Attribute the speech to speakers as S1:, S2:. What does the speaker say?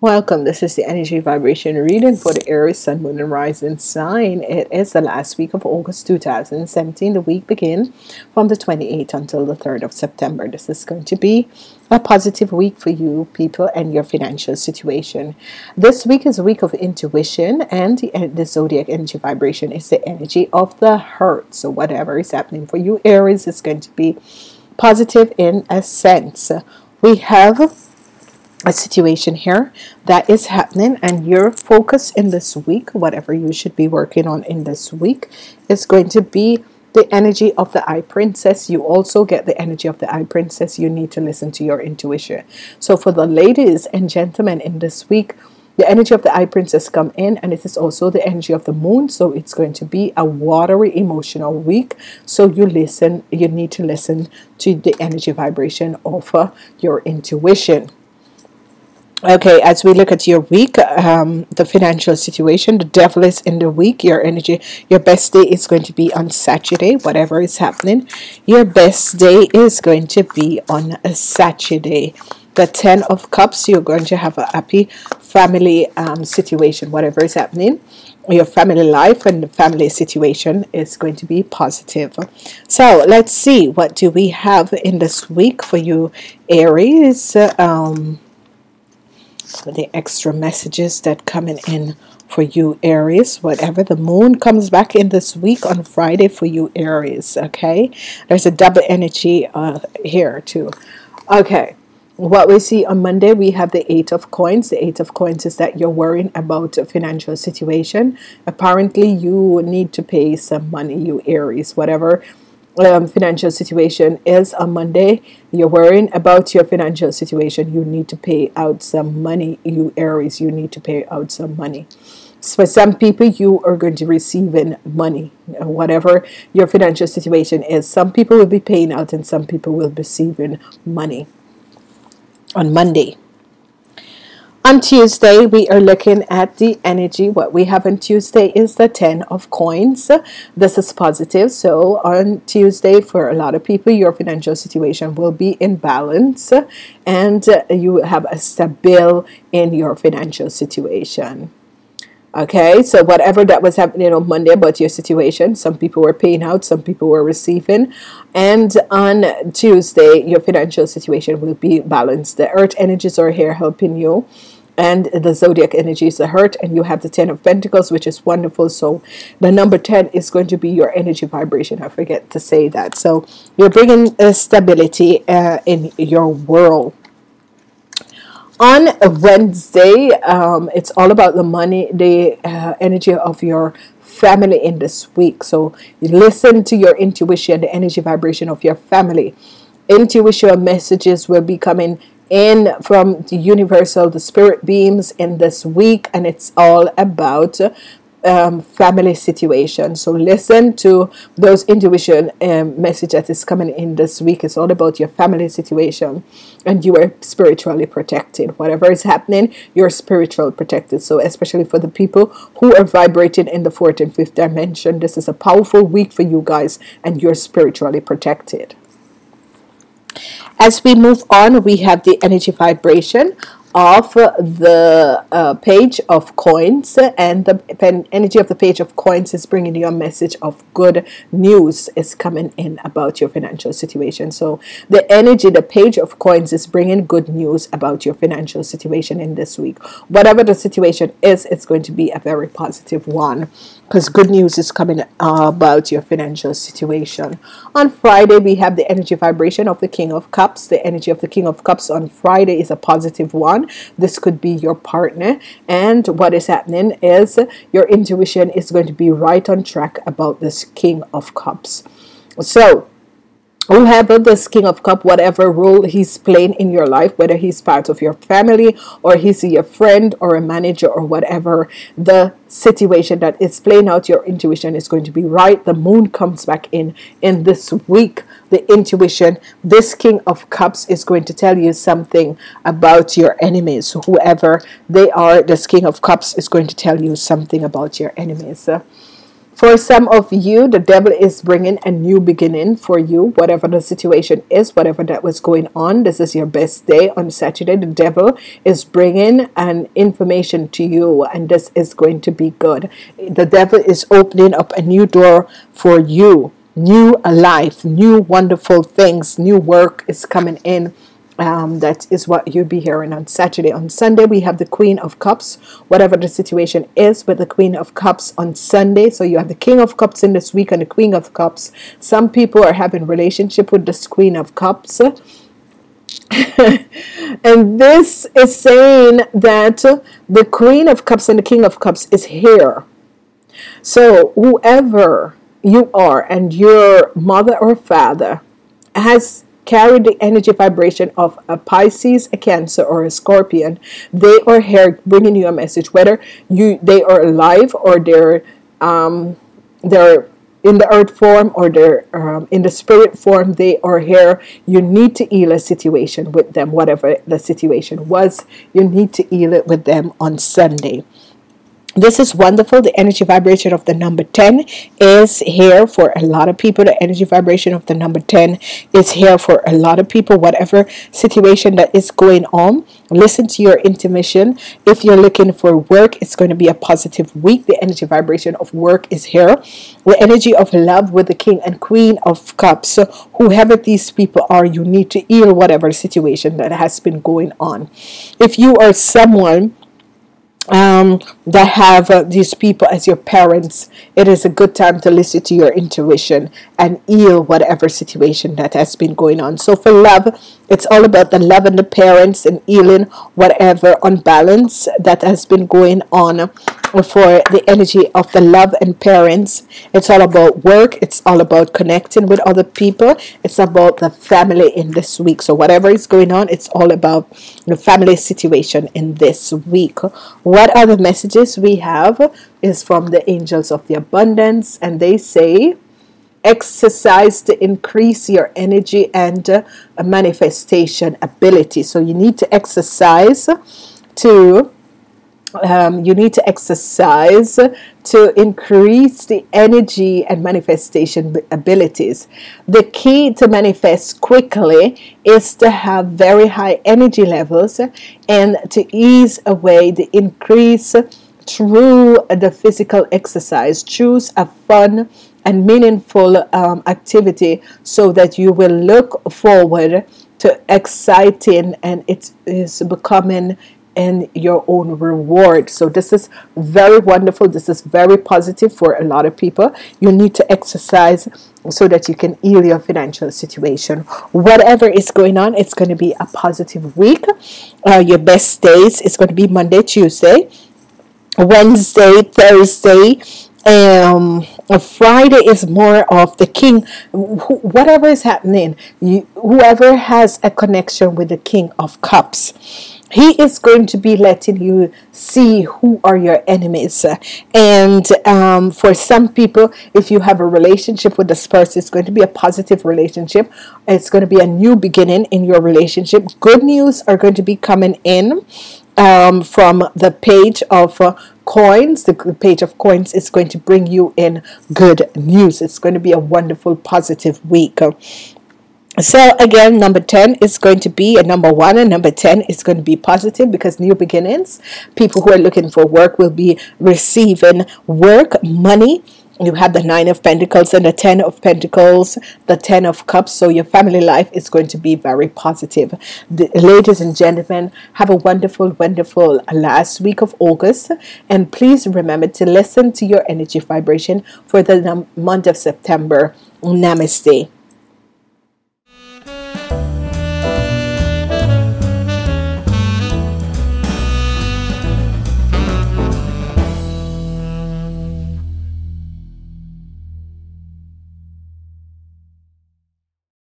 S1: Welcome. This is the energy vibration reading for the Aries Sun, Moon, and Rising sign. It is the last week of August 2017. The week begins from the 28th until the 3rd of September. This is going to be a positive week for you people and your financial situation. This week is a week of intuition, and the, uh, the zodiac energy vibration is the energy of the heart. So, whatever is happening for you, Aries, is going to be positive in a sense. We have a situation here that is happening and your focus in this week whatever you should be working on in this week is going to be the energy of the High Priestess. You also get the energy of the High Priestess. You need to listen to your intuition. So for the ladies and gentlemen in this week the energy of the High Priestess come in and it is also the energy of the moon. So it's going to be a watery emotional week. So you listen you need to listen to the energy vibration of uh, your intuition Okay, as we look at your week, um, the financial situation, the devil is in the week. Your energy, your best day is going to be on Saturday, whatever is happening. Your best day is going to be on a Saturday. The Ten of Cups, you're going to have a happy family um, situation, whatever is happening. Your family life and the family situation is going to be positive. So let's see, what do we have in this week for you, Aries? Um, the extra messages that coming in for you Aries. Whatever the moon comes back in this week on Friday for you Aries okay? There's a double energy uh, here too. Okay what we see on Monday we have the eight of coins. The eight of coins is that you're worrying about a financial situation. Apparently you need to pay some money you Aries whatever um, financial situation is on Monday, you're worrying about your financial situation, you need to pay out some money. You Aries, you need to pay out some money. So for some people, you are going to receive in money, whatever your financial situation is. Some people will be paying out, and some people will be receiving money on Monday. On Tuesday, we are looking at the energy. What we have on Tuesday is the Ten of Coins. This is positive. So, on Tuesday, for a lot of people, your financial situation will be in balance and you have a stable in your financial situation. Okay, so whatever that was happening on Monday about your situation, some people were paying out, some people were receiving, and on Tuesday, your financial situation will be balanced. The earth energies are here helping you and the zodiac energy is the hurt and you have the 10 of pentacles which is wonderful. So the number 10 is going to be your energy vibration. I forget to say that. So you're bringing stability uh, in your world on Wednesday um, it's all about the money the uh, energy of your family in this week. So you listen to your intuition the energy vibration of your family. Intuition messages will be coming in from the universal the spirit beams in this week and it's all about um, family situation. So listen to those intuition um, message that is coming in this week. It's all about your family situation. And you are spiritually protected. Whatever is happening you're spiritual protected. So especially for the people who are vibrating in the fourth and fifth dimension this is a powerful week for you guys and you're spiritually protected. As we move on, we have the energy vibration of the uh, page of coins and the energy of the page of coins is bringing you a message of good news is coming in about your financial situation so the energy the page of coins is bringing good news about your financial situation in this week whatever the situation is it's going to be a very positive one because good news is coming about your financial situation. On Friday, we have the energy vibration of the King of Cups. The energy of the King of Cups on Friday is a positive one. This could be your partner, and what is happening is your intuition is going to be right on track about this King of Cups. So, whoever this king of cup whatever role he's playing in your life whether he's part of your family or he's your friend or a manager or whatever the situation that is playing out your intuition is going to be right. The moon comes back in in this week. The intuition this king of cups is going to tell you something about your enemies. Whoever they are this king of cups is going to tell you something about your enemies For some of you, the devil is bringing a new beginning for you, whatever the situation is, whatever that was going on. This is your best day on Saturday. The devil is bringing an information to you, and this is going to be good. The devil is opening up a new door for you, new life, new wonderful things, new work is coming in um, that is what you'll be hearing on Saturday. On Sunday, we have the Queen of Cups, whatever the situation is with the Queen of Cups on Sunday. So you have the King of Cups in this week and the Queen of Cups. Some people are having relationship with this Queen of Cups. and this is saying that the Queen of Cups and the King of Cups is here. So whoever you are and your mother or father has carry the energy vibration of a Pisces, a Cancer, or a Scorpion, they are here bringing you a message, whether you they are alive or they're um, they're in the earth form or they're um, in the spirit form, they are here. You need to heal a situation with them, whatever the situation was. You need to heal it with them on Sunday. This is wonderful. The energy vibration of the number 10 is here for a lot of people. The energy vibration of the number 10 is here for a lot of people. Whatever situation that is going on, listen to your intuition. If you're looking for work, it's going to be a positive week. The energy vibration of work is here. The energy of love with the King and Queen of Cups. So whoever these people are, you need to heal whatever situation that has been going on. If you are someone um, that have uh, these people as your parents, it is a good time to listen to your intuition and heal whatever situation that has been going on. So, for love, it's all about the love and the parents and healing whatever unbalance that has been going on for the energy of the love and parents. It's all about work, it's all about connecting with other people, it's about the family in this week. So, whatever is going on, it's all about the family situation in this week. What are the messages we have is from the angels of the abundance, and they say, exercise to increase your energy and uh, manifestation ability. So, you need to exercise to um, you need to exercise to increase the energy and manifestation abilities. The key to manifest quickly is to have very high energy levels and to ease away the increase through the physical exercise. Choose a fun and meaningful um, activity so that you will look forward to exciting and it is becoming and your own reward. So, this is very wonderful. This is very positive for a lot of people. You need to exercise so that you can heal your financial situation. Whatever is going on, it's going to be a positive week. Uh, your best days is going to be Monday, Tuesday, Wednesday, Thursday, um friday is more of the king. Whatever is happening you, whoever has a connection with the king of cups he is going to be letting you see who are your enemies. And um, for some people if you have a relationship with this person it's going to be a positive relationship. It's going to be a new beginning in your relationship. Good news are going to be coming in um, from the page of uh, coins the page of coins is going to bring you in good news it's going to be a wonderful positive week so again, number 10 is going to be a number one, and number 10 is going to be positive because new beginnings. People who are looking for work will be receiving work, money. You have the Nine of Pentacles and the Ten of Pentacles, the Ten of Cups. So your family life is going to be very positive. The, ladies and gentlemen, have a wonderful, wonderful last week of August. And please remember to listen to your energy vibration for the month of September. Namaste.